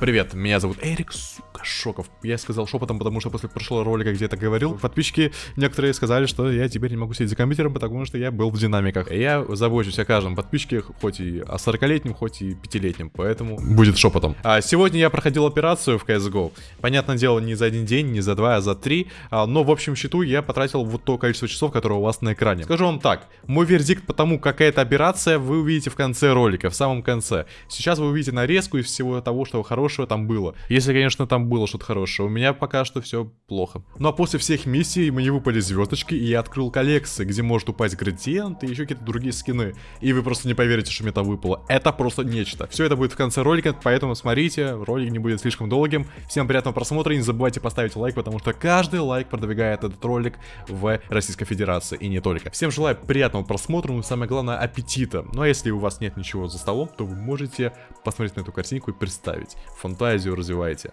Привет, меня зовут Эрик, сука, Шоков. Я сказал шепотом, потому что после прошлого ролика где-то говорил. Подписчики некоторые сказали, что я теперь не могу сидеть за компьютером, потому что я был в динамиках. Я забочусь о каждом подписчике, хоть и о 40-летнем, хоть и 5-летнем, поэтому будет шепотом. А сегодня я проходил операцию в CSGO. Понятное дело, не за один день, не за два, а за три. А, но в общем счету я потратил вот то количество часов, которое у вас на экране. Скажу вам так, мой вердикт по тому, какая это операция, вы увидите в конце ролика, в самом конце. Сейчас вы увидите нарезку из всего того, что хорошего там было. Если, конечно, там было что-то хорошее. У меня пока что все плохо. Ну а после всех миссий мне выпали звездочки, и я открыл коллекции, где может упасть градиент и еще какие-то другие скины. И вы просто не поверите, что мне там выпало. Это просто нечто. Все это будет в конце ролика, поэтому смотрите, ролик не будет слишком долгим. Всем приятного просмотра и не забывайте поставить лайк, потому что каждый лайк продвигает этот ролик в Российской Федерации и не только. Всем желаю приятного просмотра, ну и самое главное аппетита. Ну а если у вас нет ничего за столом, то вы можете посмотреть на эту картинку и представить фантазию развивайте.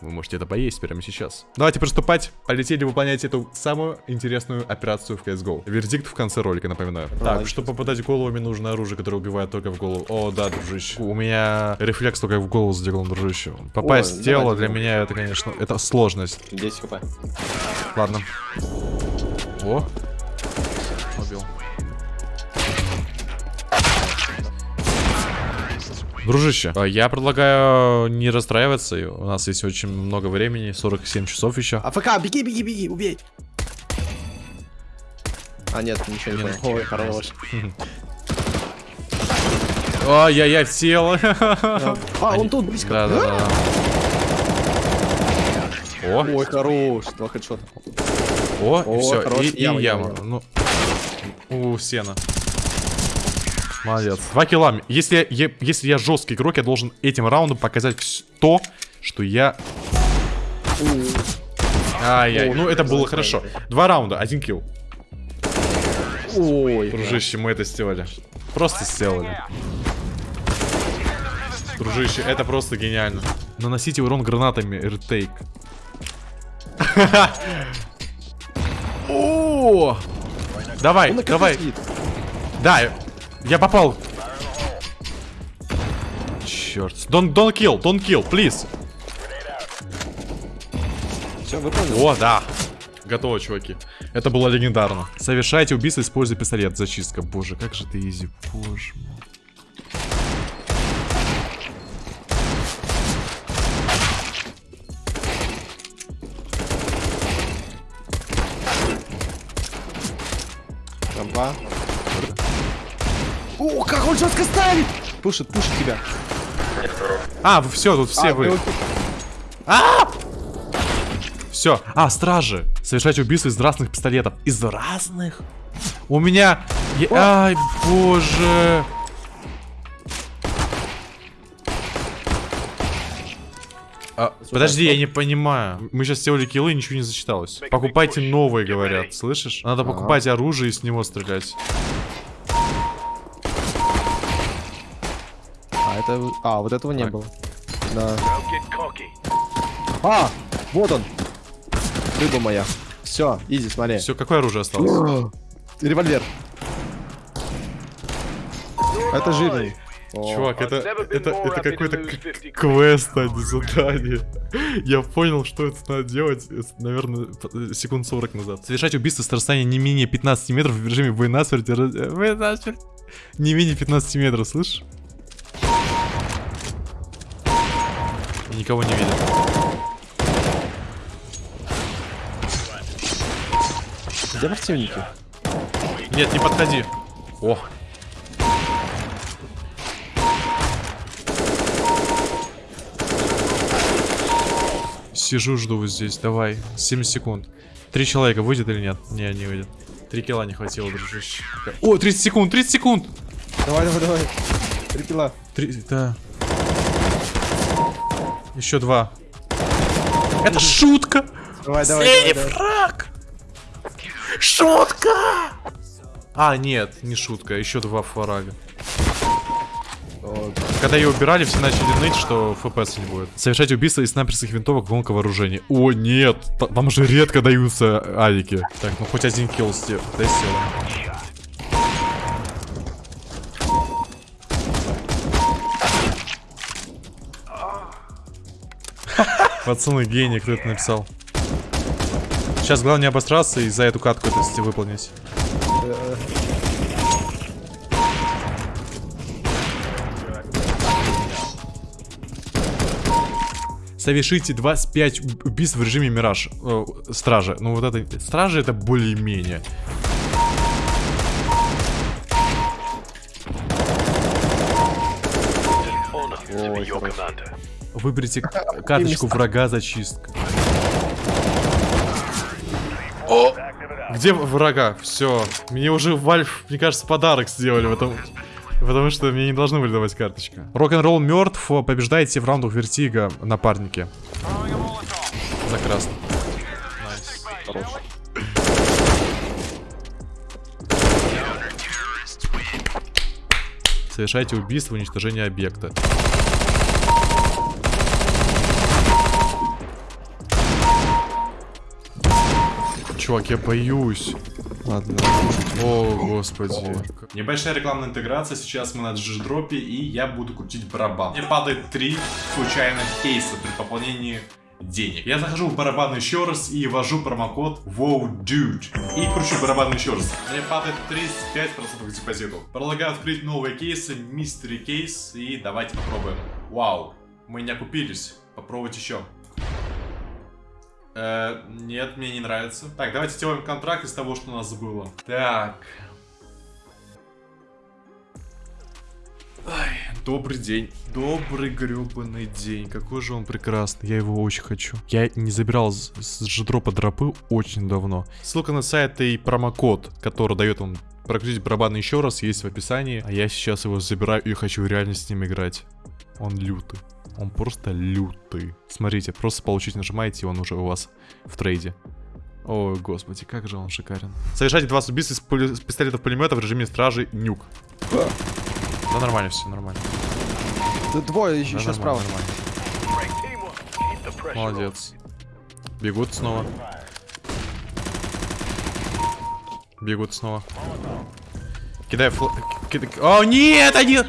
Вы можете это поесть прямо сейчас. Давайте приступать. Полетели выполнять эту самую интересную операцию в CSGO. Вердикт в конце ролика, напоминаю. Так, чтобы попадать в голову, мне нужно оружие, которое убивает только в голову. О, да, дружище. У меня рефлекс только в голову сделан, дружище. Попасть О, в тело давай, для давай. меня это, конечно, это сложность. 10 хп. Ладно. О. Дружище, а я предлагаю не расстраиваться. У нас есть очень много времени, 47 часов еще. АФК, беги, беги, беги, убей. А, нет, ничего не, понял. Ой, хорош. Ай-яй-яй, сел. А, он тут близко. Да, да, да. О. Ой, хорош. Два хедшота. О, и все. И, и яма. Ну, у сена. Молодец. Два килла. Если, я, если я жесткий игрок, я должен этим раундом показать то, что я... Ай-яй. Ну, это было хорошо. Два раунда, один килл. Ой. Дружище, мы это сделали. Просто сделали. Дружище, это просто гениально. Наносите урон гранатами, ретейк. О! Давай, давай. Да, я попал. Черт. Don't, don't kill, don't kill, please. Все, выполнил. О, да. Готово, чуваки. Это было легендарно. Совершайте убийство, используя пистолет. Зачистка. Боже, как же ты изи. Боже мой. Рампа. О, как он жестко ставит! Пушит, пушит тебя. А, все, тут все а, вы. А! Все. А, стражи. Совершать убийство из разных пистолетов. Из разных? У меня... Я... Ай, боже. А, подожди, я не понимаю. Мы сейчас сделали киллы, ничего не засчиталось. Покупайте новые, говорят. Слышишь? Надо покупать оружие и с него стрелять. Это... А, вот этого так. не было. Да. А, вот он. Рыба моя. Все, изи, смотри. Все, какое оружие осталось? Револьвер. Это жирный. Чувак, это, это, это какой-то квест, а не задание. Я понял, что это надо делать, наверное, секунд 40 назад. Совершать убийство с расстояния не менее 15 метров в режиме война-смерть. Не менее 15 метров, слышишь? Никого не видит. Где противники? Нет, не подходи. О. Сижу, жду вот здесь. Давай. 7 секунд. Три человека выйдет или нет? Не, не выйдет. Три килла не хватило, дружище. О, 30 секунд, 30 секунд! Давай, давай, давай. Три килла. Три, да. Еще два. Это шутка! Давай, давай, Синий давай, фраг! Шутка! А, нет, не шутка, еще два фрага. Когда ее убирали, все начали ныть, что ФПС не будет. Совершать убийство из снайперских винтовок гонка вооружений. О, нет! Там же редко даются авики. Так, ну хоть один килл сделал. Дай сделаем. Пацаны, гений, кто это написал. Сейчас главное не обосраться и за эту катку это выполнить. Совершите 25 уб- убийств в режиме Мираж. Э, стражи. Ну вот это... Стражи это более-менее. Ой. Выберите карточку врага зачистка. О! Где врага? Все. Мне уже Вальф, мне кажется, подарок сделали, потому, потому что мне не должны были давать карточка. Рок-н-ролл мертв, побеждайте в раундах вертига, напарники. За красный. Хорош. Совершайте убийство, уничтожение объекта. Чувак, я боюсь. Ладно. О, господи. Небольшая рекламная интеграция. Сейчас мы на джи-дропе, и я буду крутить барабан. Мне падает три случайных кейса при пополнении денег. Я захожу в барабан еще раз и ввожу промокод WOWDUDE. И кручу барабан еще раз. Мне падает 35% к депозиту. Предлагаю открыть новые кейсы, мистери кейс, и давайте попробуем. Вау, мы не окупились. Попробовать еще. Э, нет, мне не нравится. Так, давайте сделаем контракт из того, что у нас было. Так. Ай, добрый день. Добрый гребаный день. Какой же он прекрасный. Я его очень хочу. Я не забирал с, с джедропа дропы очень давно. Ссылка на сайт и промокод, который дает вам прокрутить барабан еще раз, есть в описании. А я сейчас его забираю и хочу реально с ним играть. Он лютый. Он просто лютый. Смотрите, просто получить нажимаете, и он уже у вас в трейде. Ой, господи, как же он шикарен. Совершайте 20 убийств из, пули- с пистолетов-пулемета в режиме стражи нюк. Да нормально все, нормально. Тут двое еще, Да, еще нормально, справа. нормально. Молодец. Бегут снова. Бегут снова. Кидай фл... кидай- О, нет, они...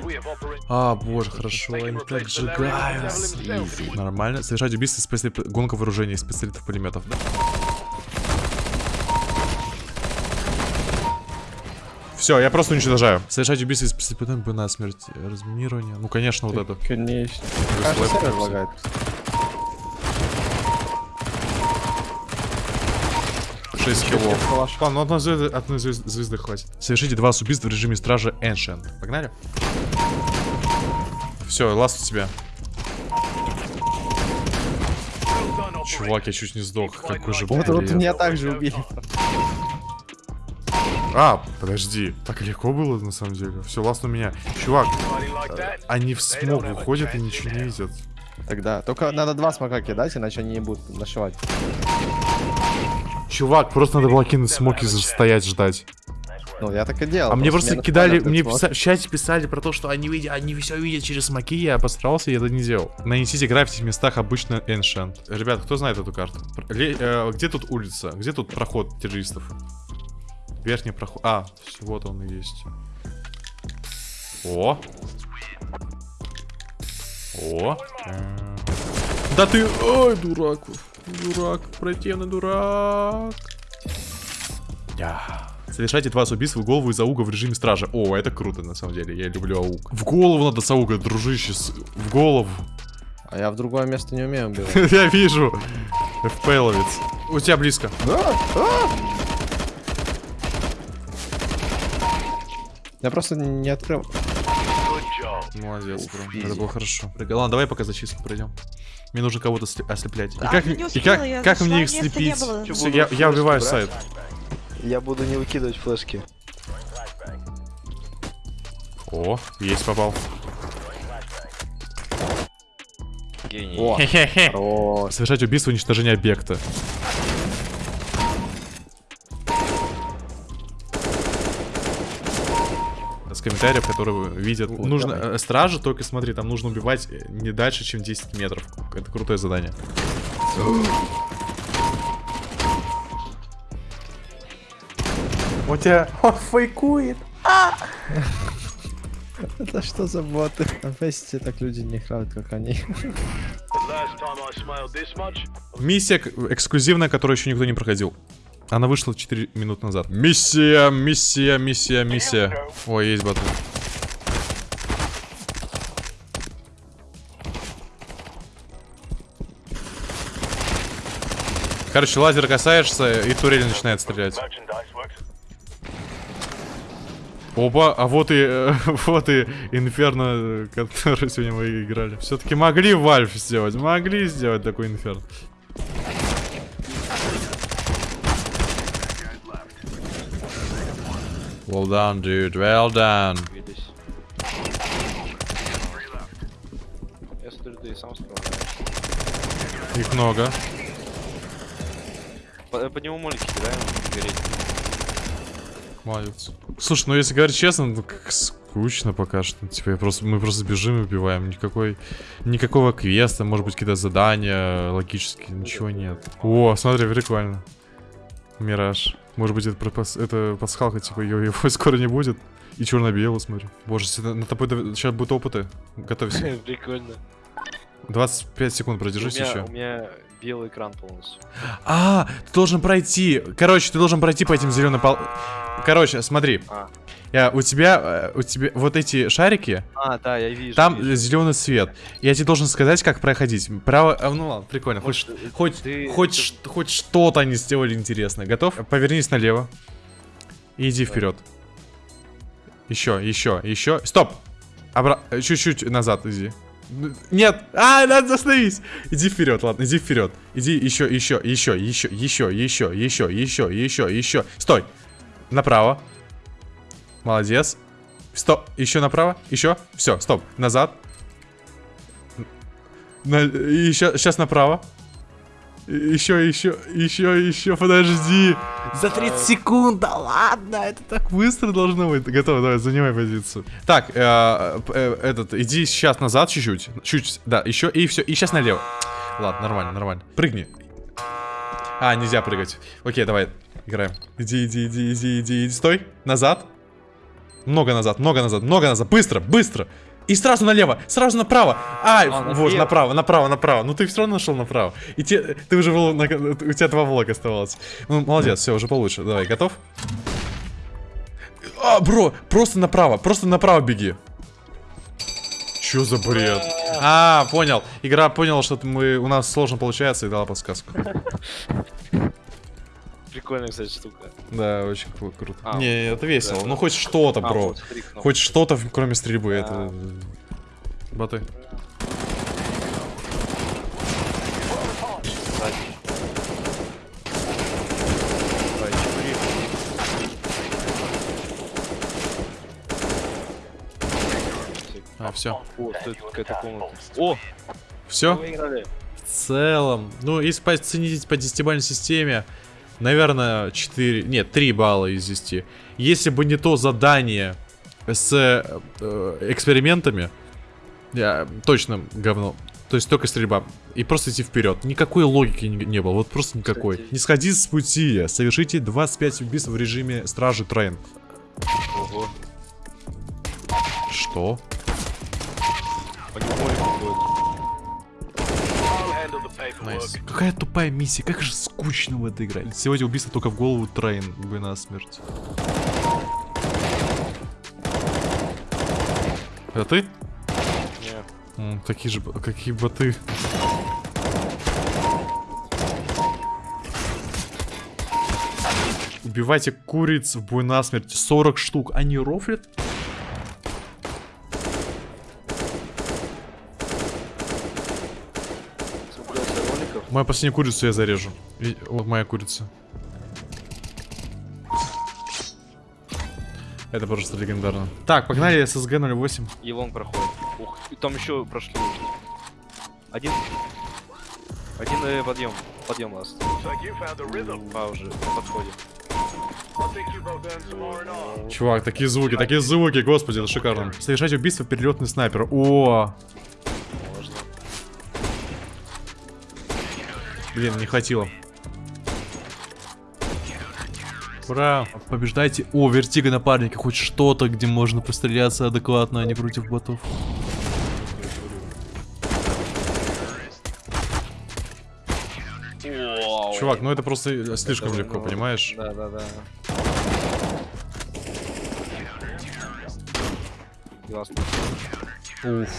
А, боже, хорошо, они так сжигаются. Нормально. Совершать убийство с пистолет... Гонка вооружения из пистолетов пулеметов. Все, я просто уничтожаю. Совершать убийство из пистолетов на смерть. Разминирование. Ну, конечно, вот это. Конечно. 6 киллов. Ладно, ну одной звезды, одной звезды, звезды хватит. Совершите два убийства в режиме стража Ancient. Погнали? Все, ласт у тебя. Чувак, я чуть не сдох. Какой же Вот, вот меня также убили. А, подожди. Так легко было на самом деле. Все, ласт у меня. Чувак, они в смог выходят и ничего не видят. Тогда. Только надо два смока кидать, иначе они не будут нашивать. Чувак, просто надо было кинуть смоки и стоять ждать. Ну, я так и делал. А мне просто мне кидали, мне писа- в чате писали про то, что они видят, они все видят через смоки, я постарался и это не делал. Нанесите граффити в местах обычно Ancient. Ребят, кто знает эту карту? Ле- э, где тут улица? Где тут проход террористов? Верхний проход. А, вот он и есть. О! О! Да ты... Ой, дурак. Дурак. Противный дурак. Я. Совершайте 20 убийств в голову из ауга в режиме стража. О, это круто, на самом деле. Я люблю ауг. В голову надо с ауга, дружище. с- В голову. А я в другое место не умею убивать. Я вижу. ФПЛовец. У тебя близко. Я просто не открыл. Молодец, бро. Это было хорошо. Ладно, давай пока зачистку пройдем. Мне нужно кого-то ослеплять. И А, как, не и успела, как, я как мне их слепить? Буду я, я убиваю брать. сайт. Я буду не выкидывать флешки. О, есть попал. О, Хе-хе-хе. хорош. Совершать убийство уничтожение объекта. Комментариев, которые видят. Вот, нужно давай. э, стражи, только смотри, там нужно убивать не дальше, чем 10 метров. Это крутое задание. У тебя он фейкует. Это что за боты? На фесте так люди не играют, как они. Миссия эксклюзивная, которую еще никто не проходил. Она вышла 4 минут назад. Миссия, миссия, миссия, миссия. Ой, есть батл. Короче, лазер касаешься, и турель начинает стрелять. Опа, а вот и, э, вот и Инферно, который сегодня мы играли. Все-таки могли Вальф сделать, могли сделать такой Инферно. Well done, dude, well done. Их много. По, по нему молики кидаем, гореть. Молодец. Слушай, ну если говорить честно, ну как скучно пока что. Типа я просто, мы просто бежим и убиваем. Никакой, никакого квеста, может быть какие-то задания логические, ничего нет. О, смотри, прикольно. Мираж. Может быть это, пропас- это пасхалка, типа его, его скоро не будет. И черно-белый, смотри. Боже, на тобой сейчас будут опыты. Готовься. Прикольно. 25 секунд У продержись меня, еще. у меня белый экран полностью. А, ты должен пройти. Короче, ты должен пройти по этим зеленым пол... Короче, смотри. А. Я, у тебя, э, у тебя вот эти шарики, А, да, я вижу. там вижу. зеленый свет. Я тебе должен сказать, как проходить. Право, а, ну ладно, прикольно. Хоть, хоть, ты- хоть, ты- хоть что-то они сделали интересное. Готов? Повернись налево. И иди вперед. Еще, еще, еще. Стоп! Обра- э, Чуть-чуть назад иди. Нет! А, надо остановись! Иди вперед, ладно, иди вперед. Иди еще, еще, еще, еще, еще, еще, еще, еще, еще, еще. Стой! Направо. Молодец. Стоп. Еще направо. Еще. Все, стоп. Назад. На... Еще. Сейчас направо. Еще, еще, еще, еще, подожди. За 30 секунд, да ладно, это так быстро должно быть. Готово, давай, занимай позицию. Так, э, э, этот, иди сейчас назад чуть-чуть. Чуть, да, еще, и все, и сейчас налево. Ладно, нормально, нормально. Прыгни. А, нельзя прыгать. Окей, давай, играем. Иди, иди, иди, иди, иди, иди. Стой, назад. Много назад, много назад, много назад. Быстро, быстро. И сразу налево, сразу направо. Ай, А, вот, налево. направо, направо, направо. Ну ты все равно нашел направо. И те, ты уже был, на- у тебя два влога оставалось. Ну, молодец, все, уже получше. Давай, готов? А, бро, просто направо, просто направо беги. Чё за бред? А, понял. Игра поняла, что мы, у нас сложно получается и дала подсказку. Прикольная, кстати, штука. Да, очень кру- круто. А, Не, это весело. да. Ну хоть что-то, А, бро. вот, смотри, кнопка. Хоть что-то, кроме стрельбы, Да. это... Боты. А, все. О, тут какая-то комната. О, Все? В целом, ну, если оценить по десятибалльной системе, наверное, 4, нет, 3 балла из 10. Если бы не то задание с э, экспериментами, я точно говно. То есть только стрельба. И просто идти вперед. Никакой логики не, не было. Вот просто никакой. Кстати. Не сходи с пути. Совершите 25 убийств в режиме Стражи Train. Ого. Что? Nice. Какая тупая миссия, как же скучно в это играть. Сегодня убийство только в голову Train, бы на смерть. Это ты? Не. М, такие же, какие боты. Убивайте куриц в бой насмерть. 40 штук. Они рофлят? Мою последнюю курицу я зарежу. Вот моя курица. Это просто легендарно. Так, погнали SSG 08. И вон проходит. Ух, там еще прошли. Один. Один э, подъем. Подъем ласт. А, уже на подходе. Чувак, такие звуки, такие звуки, господи, это шикарно. Совершать убийство перелетный снайпер. О, блин, не хватило. Ура! Побеждайте. О, вертига напарника, хоть что-то, где можно постреляться адекватно, а не против ботов. Чувак, ну это просто слишком Это, легко, ну, понимаешь? Да, да, да. Уф.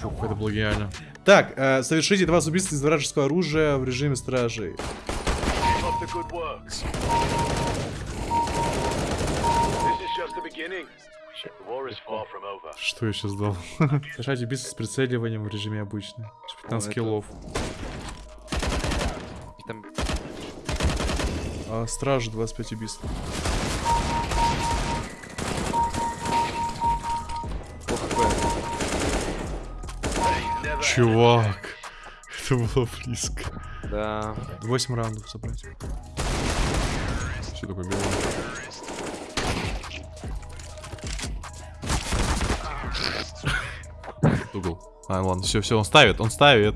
Фух, это было гениально. Так, э, совершите два убийства из вражеского оружия в режиме стражей. Что я сейчас дал? Совершайте убийство с прицеливанием в режиме обычный. 15 это- киллов. А стражи 25 убийств. Чувак. Это было близко. Да. 8 раундов собрать. Все такое белое. Угол. А, ладно, все, все, он ставит, он ставит.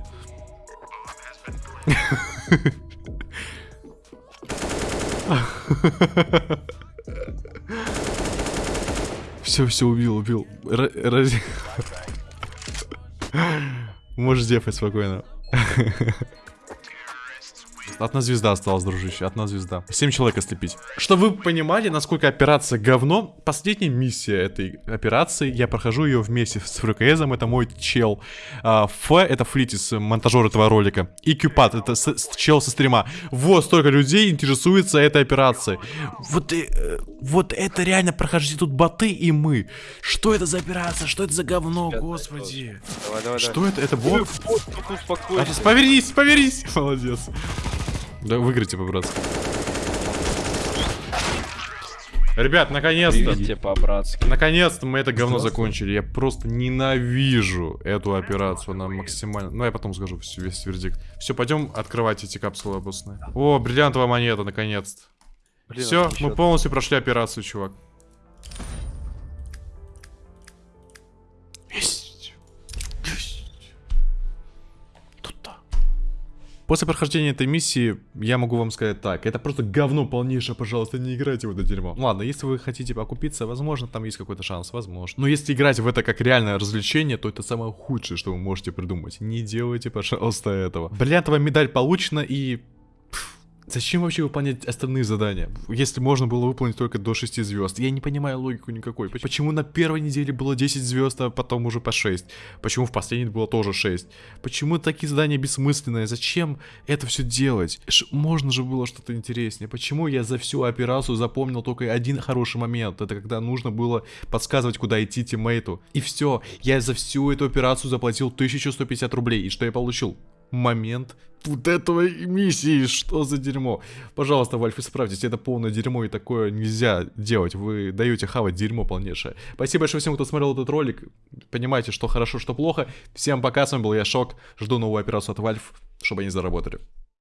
Все, все, убил, убил. Раз- Можешь дефать спокойно. Одна звезда осталась, дружище, одна звезда. Семь человек ослепить. Чтобы вы понимали, насколько операция говно, последняя миссия этой операции, я прохожу ее вместе с ФРКСом, это мой чел. А, Ф, это Флитис, монтажер этого ролика. И Кюпат, это с- с- чел со стрима. Вот столько людей интересуется этой операцией. Вот, и, э, вот это реально прохождение тут боты и мы. Что это за операция? Что это за говно, Сейчас, господи? Давай, давай, Что это? Это бот? Повернись, повернись! Молодец. Да выиграйте по-братски. Ребят, наконец-то. По-братски. Наконец-то мы это говно закончили. Я просто ненавижу эту операцию. Она максимально... Ну, я потом скажу весь вердикт. Все, пойдем открывать эти капсулы обусные. О, бриллиантовая монета, наконец-то. Все, мы полностью прошли операцию, чувак. После прохождения этой миссии я могу вам сказать так. Это просто говно полнейшее, пожалуйста, не играйте в это дерьмо. Ладно, если вы хотите окупиться, возможно, там есть какой-то шанс, возможно. Но если играть в это как реальное развлечение, то это самое худшее, что вы можете придумать. Не делайте, пожалуйста, этого. Бриллиантовая медаль получена и... Зачем вообще выполнять остальные задания, если можно было выполнить только до 6 звезд? Я не понимаю логику никакой. Поч- Почему на первой неделе было 10 звезд, а потом уже по 6? Почему в последней было тоже 6? Почему такие задания бессмысленные? Зачем это все делать? Ш- можно же было что-то интереснее. Почему я за всю операцию запомнил только один хороший момент? Это когда нужно было подсказывать, куда идти тиммейту. И все. Я за всю эту операцию заплатил 1150 рублей. И что я получил? Момент вот этого миссии. Что за дерьмо? Пожалуйста, Valve, исправьтесь. Это полное дерьмо, и такое нельзя делать. Вы даете хавать дерьмо полнейшее. Спасибо большое всем, кто смотрел этот ролик. Понимаете, что хорошо, что плохо. Всем пока, с вами был я, Шок. Жду новую операцию от Valve, чтобы они заработали.